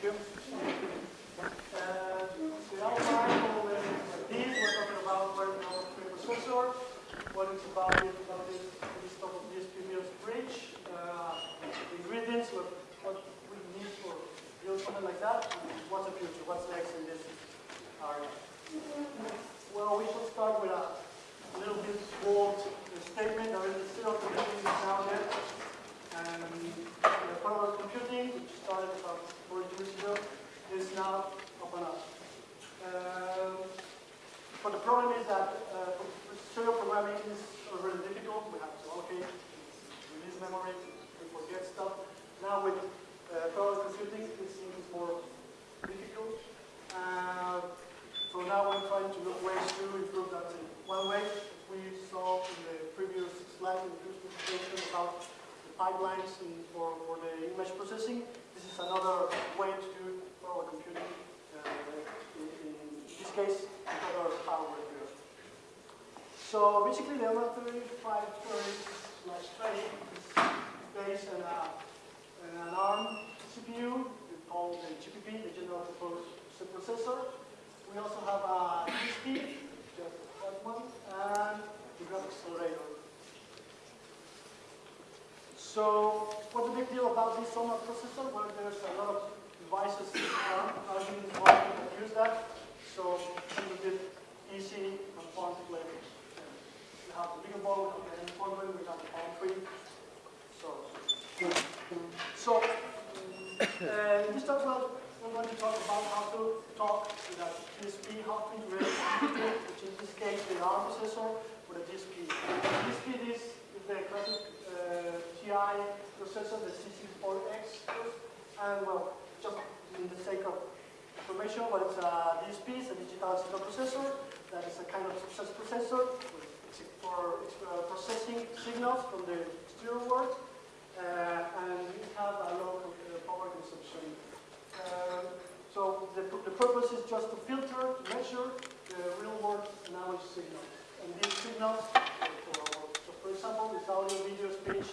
Thank you. The the this, we're talking about processor, what it's about, about this, this the ingredients, what, we need for build something like that, what's the future, what's next in this area. Well, we should start with a little bit bold statement that is still computing is now there. And parallel computing, which started about four years ago, is now open up. Um, but the problem is that uh, serial programming is really difficult. We have to allocate, release memory, we forget stuff. Now with uh, parallel computing, it seems more difficult. Uh, so now we're trying to look ways to improve that thing. One way we saw in the previous slide, in the presentation about pipelines in, for, for the image processing. This is another way to do parallel computing. Uh, in, in this case, another power review. So basically, the ML3530 slash 20 is based on, a, on an ARM CPU called the GPP, the General Purpose Processor. We also have a DSP, just that one, and the graphics accelerator. So what's the big deal about this SOMA processor? Well, there's a lot of devices around that use that. So it's a little bit easy and fun to play with. We have the Beagle board, we have the N4, we have the Palm 3. So, so uh, in this talk, well, we're going to talk about how to talk with a DSP, how to integrate it, which in this case the ARM processor with a DSP. The DSP is, is the classic uh, TI processor, the C64X, and well, just in the sake of information, what it's a DSP, it's a digital signal processor, that is a kind of success processor for processing signals from the exterior world, uh, and we have a low uh, power consumption. Uh, so the, the purpose is just to filter, to measure the real-world analog signals. And these signals, for, so for example, this audio, video, speech,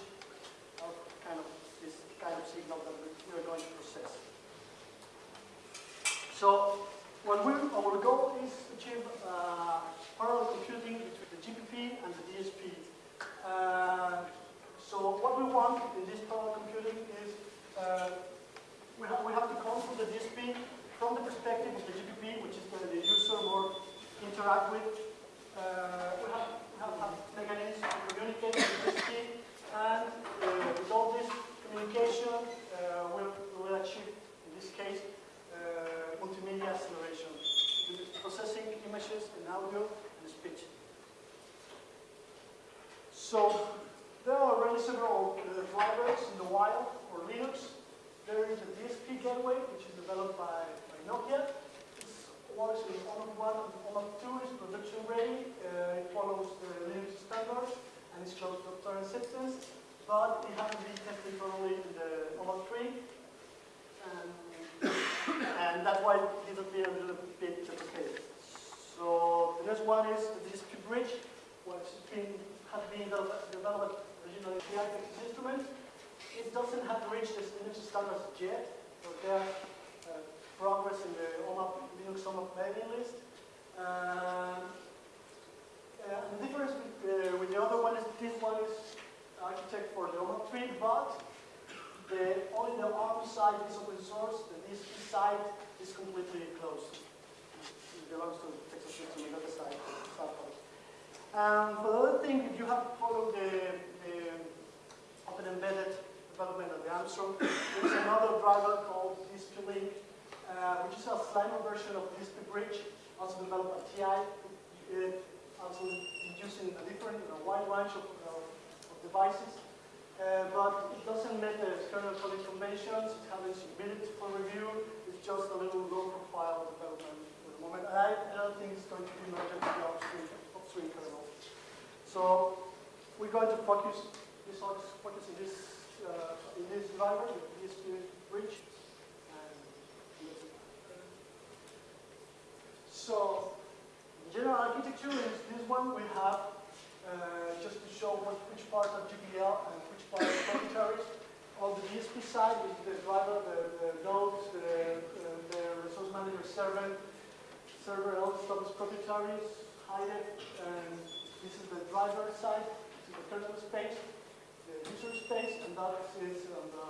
One of the OMAP2 is production ready, uh, it follows the Linux standards and it's close to software acceptance, but it hasn't been tested thoroughly in the OMAP 3. And, um, and that's why it disappeared a little bit complicated. So the next one is the DSP bridge, which has been, has been developed originally in the instrument. It doesn't have reached the Linux standards yet, but there are uh, progress in the OMAP, Linux OMAP mailing list. Uh, the difference with, uh, with, the other one is this one is architect for the OMAP 3, but the, only the ARM side is open source, the DSP side is completely closed. It belongs to Texas the other side. Um, for the other thing, if you have to follow the, the open embedded development of the Ångström. There's another driver called DSP-Link, uh, which is a slimmer version of DSP Bridge, also developed by TI, it also using a different, you know, wide range of, uh, of devices. Uh, but it doesn't meet the kernel coding conventions, it hasn't submitted for review, it's just a little low profile development for the moment. And I, don't think it's going to be merged with the upstream, upstream kernel. So we're going to focus, focus in this uh, in this driver, the DSP bridge. So, general architecture is this one we have uh, just to show what, which part of GPL and which part of proprietaries. on the DSP side, is the driver, the, the nodes, the, the resource manager server, server, all the stuff is proprietary, hide it, and this is the driver side, this is the kernel space, the user space, and that is on the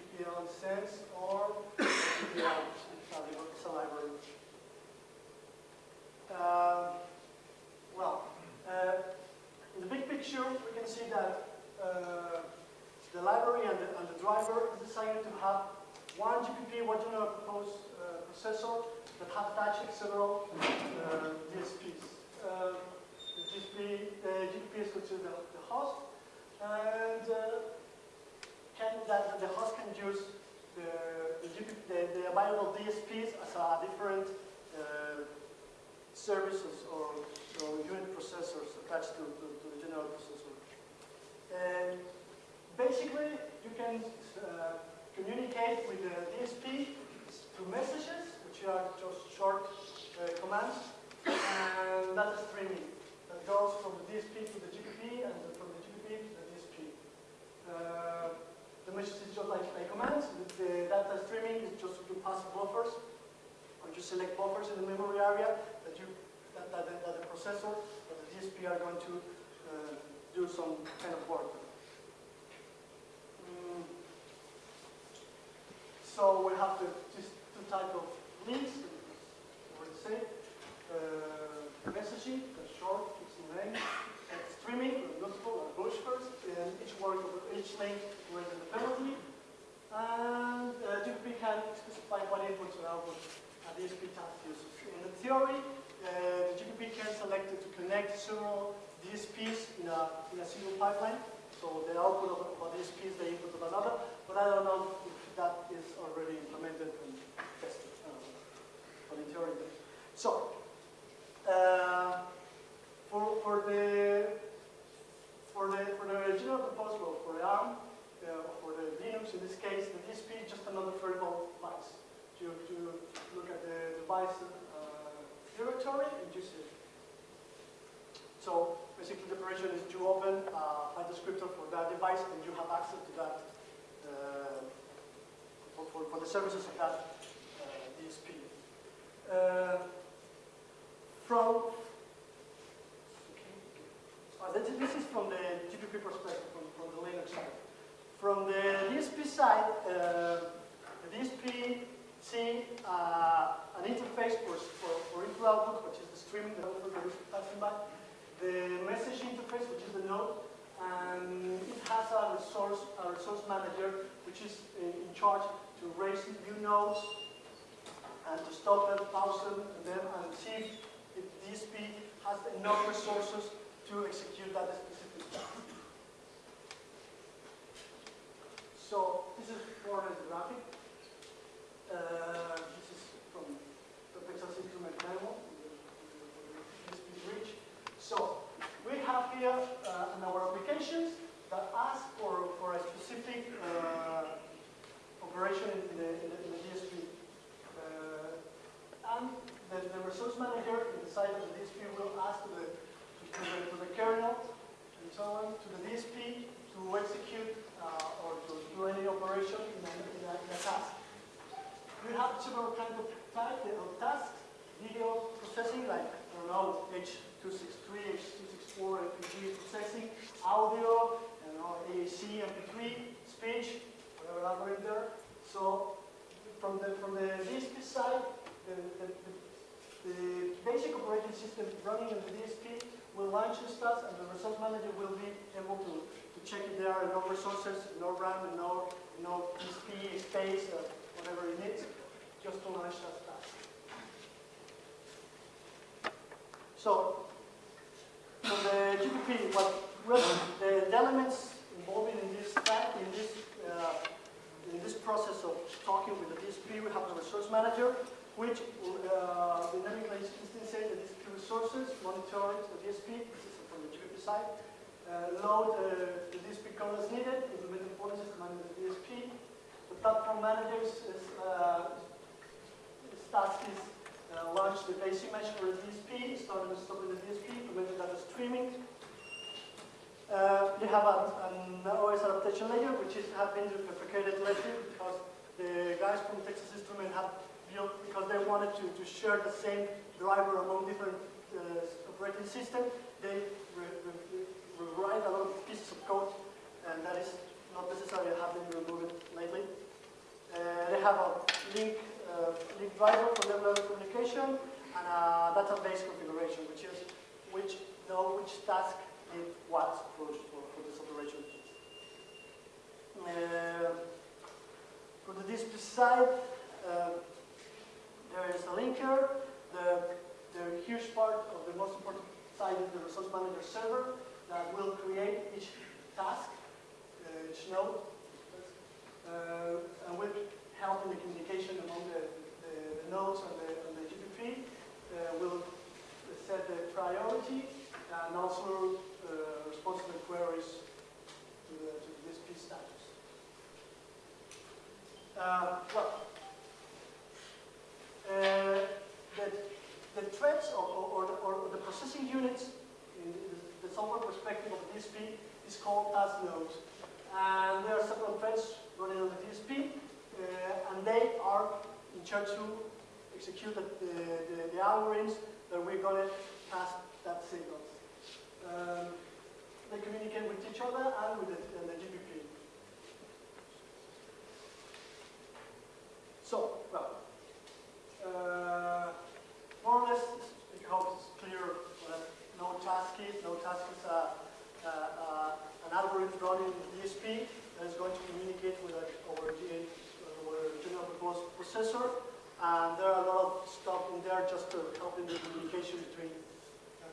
GPL sense or GPL, it's a library. Um, well, uh, in the big picture, we can see that uh, the library and the, and the driver decided to have one GPP, one general purpose uh, processor that have attached several DSPs. Uh, the GPP, GPP is considered the, the host, and can, that the host can use the, the, the available DSPs as a different uh, services or, or unit processors attached to, to, to the general processor. And basically, you can uh, communicate with the DSP through messages, which are just short uh, commands, and data streaming that goes from the DSP to the GPP and from the GPP to the DSP. Uh, the message is just like, like commands. The, the data streaming is just to pass buffers, you select buffers in the memory area that you that, that, the- that the processor or the DSP are going to uh, do some kind of work. Mm. So we have the, two type of links, what to say, uh, messaging, that's short, it's in length, and streaming, multiple or bush first, and each work of each link with independently. And uh, GPP can specify what inputs and outputs In the theory, uh, the GPP can select to connect several DSPs in a, in a single pipeline. So the output of, of a DSP is the input of another, but I don't know if that is already implemented and tested. But in theory. So, uh, for, for the for the for the original proposal for the ARM, uh, for the Linux in this case, the DSP is just another variable device to, to look at the device uh, directory and it. So basically the operation is to open uh, a descriptor for that device and you have access to that uh, for, for, for the services of that uh, DSP. Uh, from uh, this, this is from the GPP perspective, from, from the Linux side. From the DSP side, the DSP see uh, an interface for, for, for output, which is the streaming that is passing by, the message interface, which is the node, and it has a resource, a resource manager, which is in, in charge to raise new nodes and to stop them, pause them, and then and see if DSP has enough resources to execute that specific task. So this is more or less the graphic. Uh, this is from the Texas Instrument the bridge. So we have here uh, in our applications that ask for, for a specific uh, operation in the, in the, in the DSP. Uh, and the, the resource manager inside of the DSP will ask to the, to the, to the kernel and so on, to the DSP to execute uh, or to do any operation in a, in a, in a task. We have several kinds of type of tasks, video processing like, I don't know, H263, H264, FPG processing, audio, you know, AAC, MP3, speech, whatever algorithm there. So from the, from the DSP side, the, the, the, the basic operating system running in the DSP will launch stuff and the resource manager will be able to, to check if there are no resources, no RAM, no, no DSP space, uh, whatever it just to launch that task. So, for the GPP, what the, elements involved in this in this uh, in this process of talking with the DSP, we have the resource manager, which uh, dynamically instances the DSP resources, monitors the DSP, this is from the GPP side, uh, load uh, the DSP code as needed, implement the policies commanded the DSP. The platform managers is, uh, task is uh, launch the base image for the DSP, start and stop the DSP, implement data streaming. Uh, you have a, an OS adaptation layer, which is have been deprecated lately because the guys from Texas Instrument have built because they wanted to, to share the same driver among different uh, operating systems. They re, re, rewrite a lot of pieces of code, and that is not necessarily have a link, uh, link driver for level level communication and a database configuration, which is which know which task need what for, for, for this operation. Uh, for the DSP side, uh, there is a linker. The, the huge part of the most important side is the resource manager server that will create each task, uh, each node, uh, and will help in the communication among the, the, the nodes and the, and the GPP. Uh, will set the priority and also uh, respond to queries to the, to the DSP status. Uh, well, uh, the, the threads or, or, or, or the processing units in the software perspective of the DSP is called task nodes. And there are several threads running on the DSP, Uh, and they are in charge to execute the, the, the, algorithms that we're going to pass that signal. Um, they communicate with each other and with the, and the GPP. So, well, uh, more or less, I hope it's clear that no task is, no task is a, a, a, an algorithm running in DSP that is going to communicate with uh, our, our processor. And there are a lot of stuff in there just to help in the communication between uh,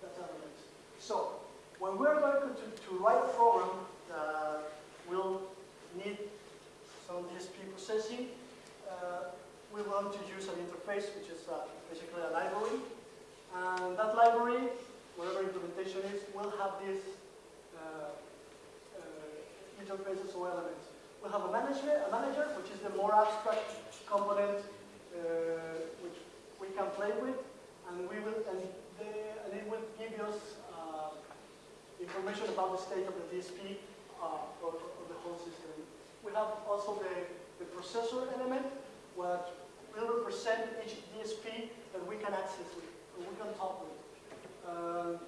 data elements. So, when we're going to, to write a program that will need some DSP processing, uh, we want to use an interface, which is uh, basically a library. And that library, whatever implementation is, will have these uh, uh, interfaces or elements. We'll have a manager, a manager, which is the more abstract component uh, which we can play with, and we will, and, the, and it will give us uh, information about the state of the DSP uh, of, of the whole system. We have also the, the processor element, what will represent each DSP that we can access with, or we can talk with. Um,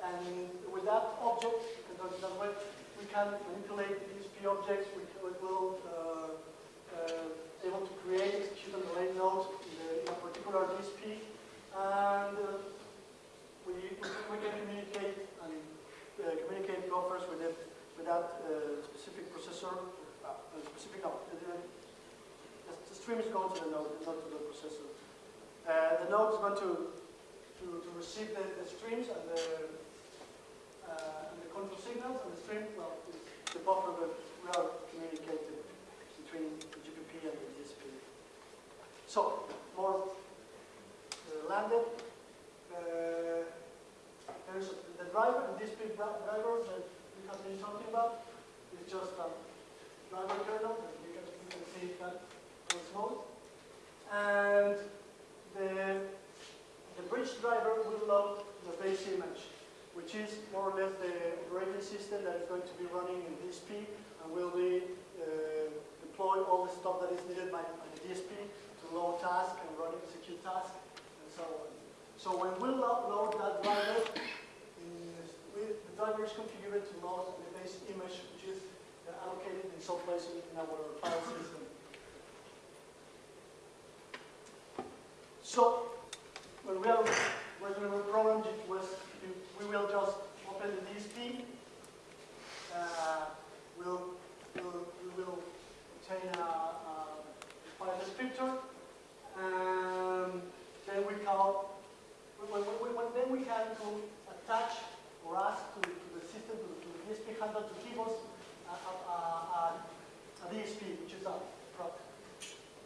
and with that object, that way, we can manipulate DSP objects, will uh, able to create, execute and relay nodes in, the, in a particular DSP, and uh, we, we can communicate and uh, communicate buffers with it with that uh, specific processor, specific no, the, the, stream is going to the node, not to the processor. Uh, the node is going to to, to receive the, the streams and the uh, and the control signals, and the stream, well, the buffer that we are communicating between the GPP and the DSP. So, more uh, landed. Uh, there's the driver, the DSP driver that we have been talking about. It's just a driver kernel that you can, you can see that on mode. And the, the bridge driver will load the base image, which is more or less the operating system that is going to be running in DSP and will be uh, deploy all the stuff that is needed by, by the DSP to load task and run execute task and so on. So when we load, that driver, the driver is configured to load the base image, which is uh, allocated in some place in our file system. So when we are working on a program, was, we will just open the DSP. Uh, we'll, we'll, we will obtain a, a file descriptor, and then we call. When, when, when, then we can to attach or ask to, to the system, to, to the DSP handler to give us a, a, a DSP, which is a prop.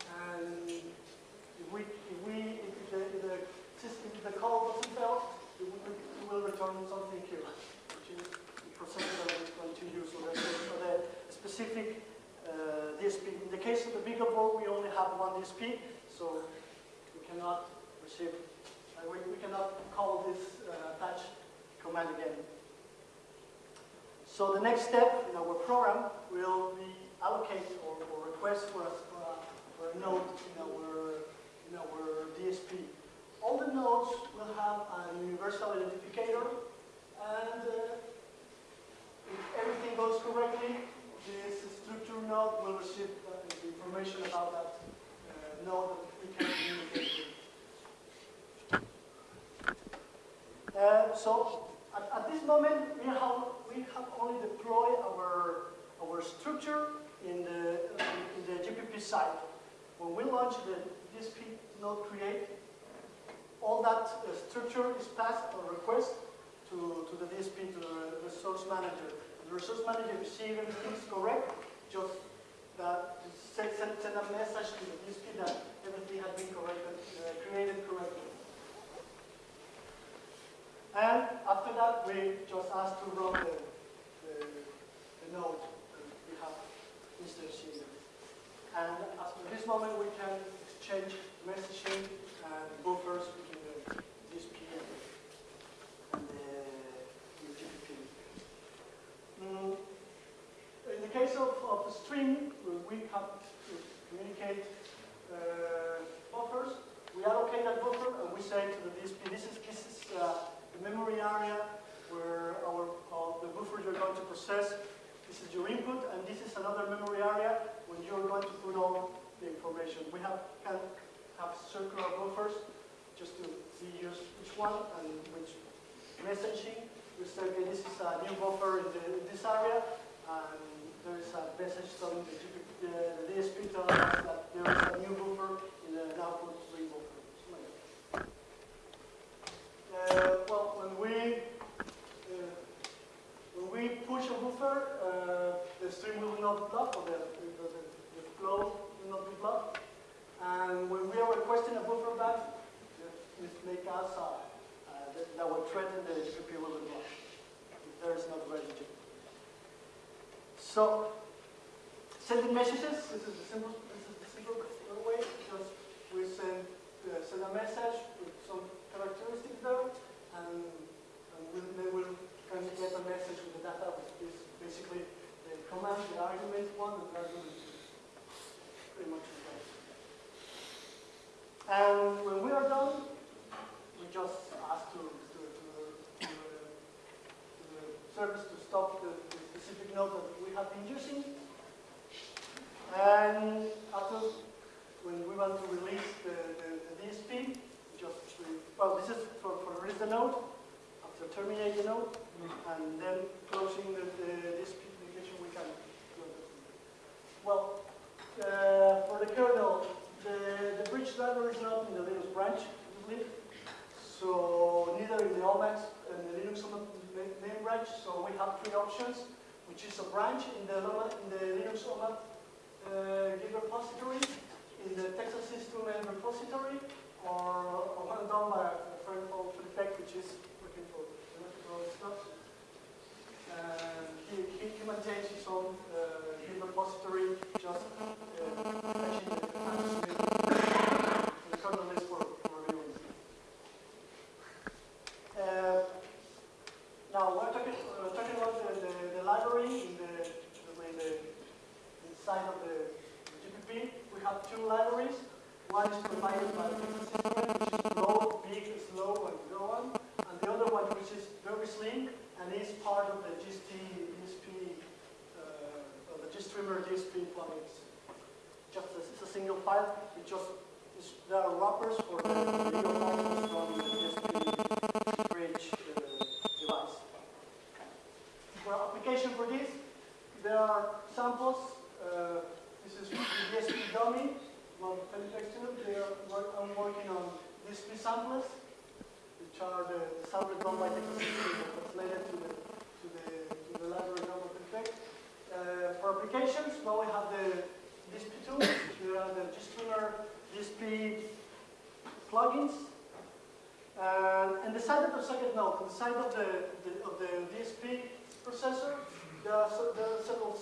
And if we, if we, if the, if the system, if the call doesn't fail, we will, we will return something here, which is the processor that we're going to use. So that's for the specific uh, DSP. In the case of the Beagle board, we only have one DSP, so we receive, uh, we, we cannot call this uh, attach command again. So the next step in our program will be allocate or, or request for a, for a, node in our, in our DSP. All the nodes will have a universal identificator and uh, if everything goes correctly, this structure node will receive uh, the information about that uh, node that we can communicate Uh, so at, at this moment, we have, we have only deployed our, our structure in the, in the GPP side. When we launch the DSP node create, all that uh, structure is passed or request to, to the DSP, to the resource manager. The resource manager receives everything is correct, just that send, send, a message to the DSP that everything has been uh, created correctly. And after that, we just ask to run the, the, the node we have instantiated. And after this moment, we can exchange messaging and buffers between the DSP and the, GPP. Mm, in the case of, of the stream, we have to communicate uh, buffers. We allocate that buffer and we say to the DSP, this is, this is uh, the memory area where our, uh, the buffer you're going to process. This is your input, and this is another memory area when you're going to put all the information. We have can have circular buffers just to see which one and which messaging. We say, okay, this is a new buffer in, the, in this area, and there is a message telling the, the, the DSP telling us that there is a new buffer in the output three buffer. Uh, well, when we uh, when we push a buffer, uh, the stream will not block, or the, the, the, flow will not be blocked. And when we are requesting a buffer back, it make us uh, uh, that, that will threaten the GPP will be blocked if there is not ready. So, sending messages, this is the simple, this is the simple way, because we send, uh, send a message with some characteristics there, and, and we'll, then we'll can get a message with the data, which is basically the command, the argument one, and the argument two. Pretty much the same. And when we are done, we just ask to, to, to, the, to, to the service to stop the, the specific node that we have been using. And after, when we want to release the, the, the DSP, well, this is for, for release the node, after terminate the node, and then closing the, the DSP application, we can. Well, uh, for the kernel, the, the bridge driver is not in the Linux branch, obviously. So neither in the OMAP and the Linux main branch. So we have three options, which is a branch in the, in the Linux OMAP uh, Git repository, in the Texas Instrument repository, or, or one done by friend called Flippek, which is looking for electrical stuff. And he, he, he maintains his own uh, Git repository, just uh, the commands the list for, for reviewing. Uh, now we're talking, uh, talking about the, the, the library in the, the, the inside of the GPP. We have two libraries. One is provided by the system, which is low, big, slow, and so on. And the other one, which is very slim, and is part of the GST, DSP, uh, the GStreamer DSP plugins. Just a, it's a single file. It just there are wrappers for the video files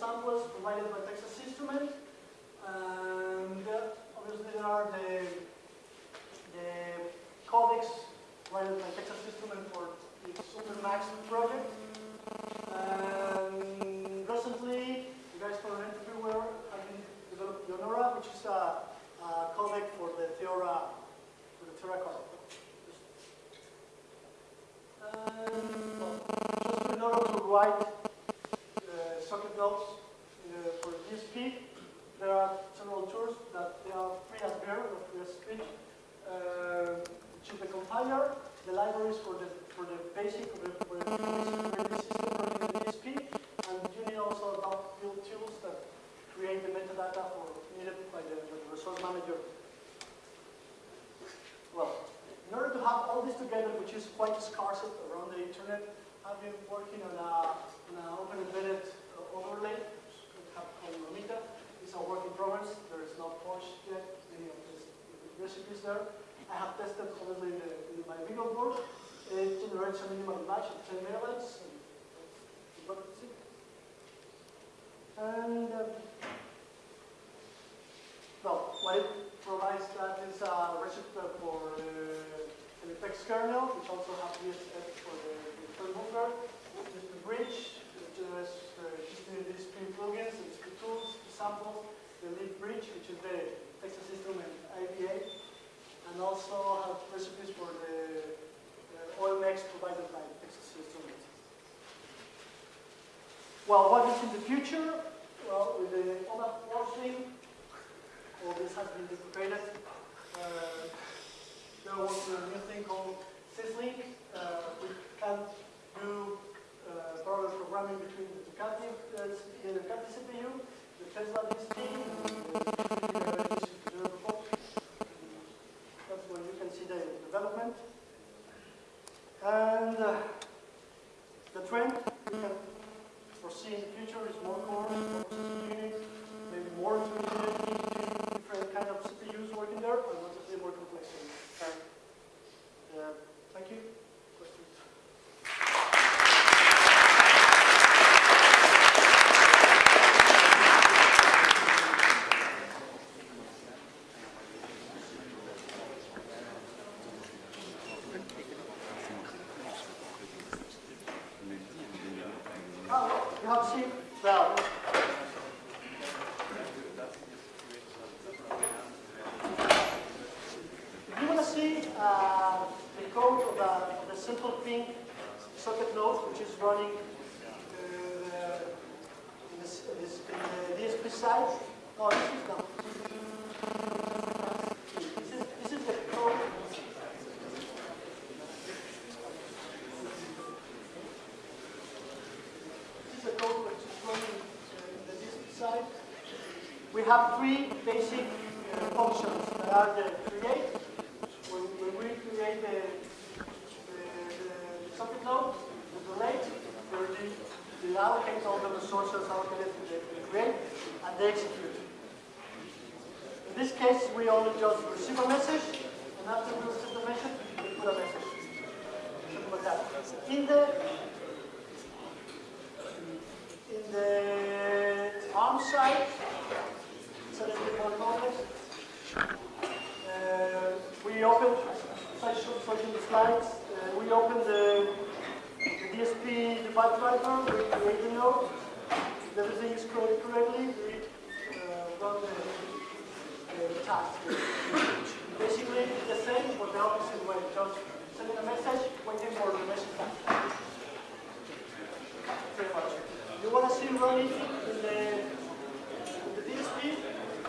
samples provided by Texas Instrument. And uh, obviously there are the, the codecs provided by Texas Instrument for the Supermax project. And recently, you guys from Entrepreneur have been developed Leonora, which is a, a codec for the Theora, for the Theora codec. Um, well, just in order to write for the for the basic for the, system and you need also about build tools that create the metadata for needed by the, resource manager. Well, in order to have all this together, which is quite scarce around the internet, I've been working on an open embedded uh, overlay, called Romita. It's a work in progress. There is not polished yet. Many of the recipes there. I have tested obviously in, my Beagle board. It generates a minimal batch of 10 megabytes. And um, well, what it provides that is a recipe for uh, the text kernel, which also has VSF for the, the just the bridge, just uh, just the plugins, the tools, the samples, the lead bridge, which is the Texas system and IBA, and also have recipes for the OMX provided by Texas Instruments. Well, what is in the future? Well, with the OMAP forcing, all this has been deprecated. Uh, working on a new thing called syslink. Uh, we can do uh, parallel programming between the Ducati, uh, the CPU, the Tesla DSP, and the That's where you can see the development. And uh, the trend we can foresee in the future is more cores, more processing units, maybe more intermediate different kind of CPUs working there, and lots of more complexity. Uh, thank you. Questions? Oh, you have seen, well, If you want to see uh, the code of the, of the simple ping socket node, which is running uh, in, this, in, this, in the DSP side, oh, this is not. This is, this is the code. This is the code which is running uh, in the DSP side. We have three basic functions that are the create, when, when we create the, the, the socket node, the delete, where the, the allocate all the resources allocated to the, create, and the execute. In this case, we only just receive a message, and after we receive the message, we put a message. Simple as that. In the in the arm side, so that we more. Uh, we open, as I showed for the slides, uh, we open the, the DSP device driver, create the node. If everything is coded correctly, we uh, run the, the task. Basically, the same, but the opposite way. Just sending a message, waiting for the message. Pretty much. You want to see running in the, in the DSP?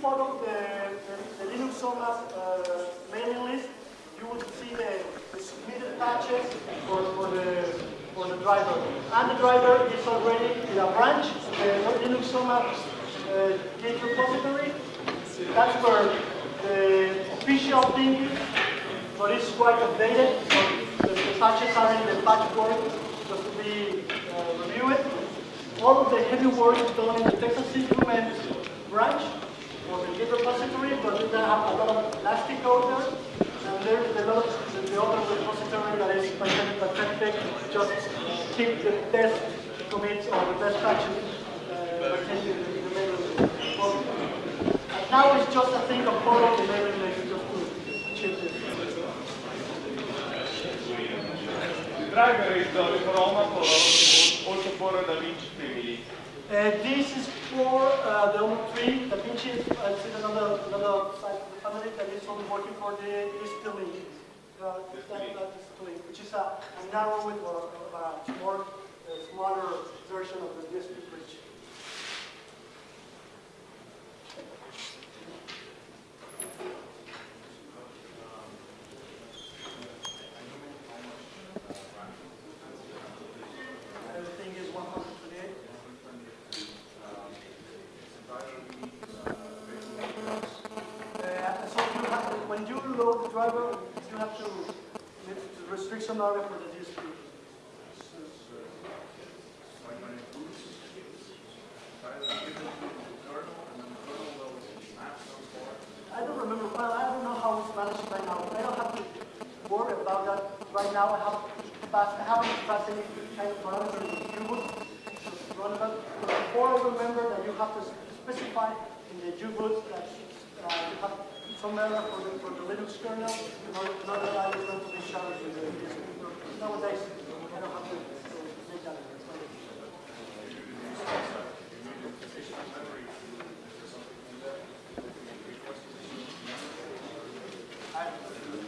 follow the, the, the Linux Somas uh, mailing list, you will see the, the transmitted patches for, for the for the driver. And the driver is already in a branch, the Linux Soma uh, Git repository. That's where the official thing but it's quite updated. The, the patches are in the patch board just to be uh, reviewed. All of the heavy work is done in the Texas Instruments branch or the Git repository, but they have a lot of elastic there. And there's a lot the, the other repository that is patented, just keep the best commits or the best patches uh, in the, in the main repository. And now it's just a thing of follow the mailing list just to chip this. The driver is the Roma for for the Vinci family. Uh, this is for uh, the OMAP 3. Da Vinci is uh, this is another, another side of the family that is only working for the DSP-Link. Uh, DSP-Link, which is a, a narrow or, or a more uh, smaller version of the DSP bridge. Everything is 128. Uh, so you have to, when you load the driver, you have to meet the restriction area for the DSP. I don't remember, well, I don't know how it's managed right now. I don't have to worry about that right now. I have I haven't passed any kind of in U-boot to run. But before I remember that you have to specify in the U-boot that uh, you have some error for the, for the Linux kernel, is going to be shared with the. Nowadays, I don't have to to.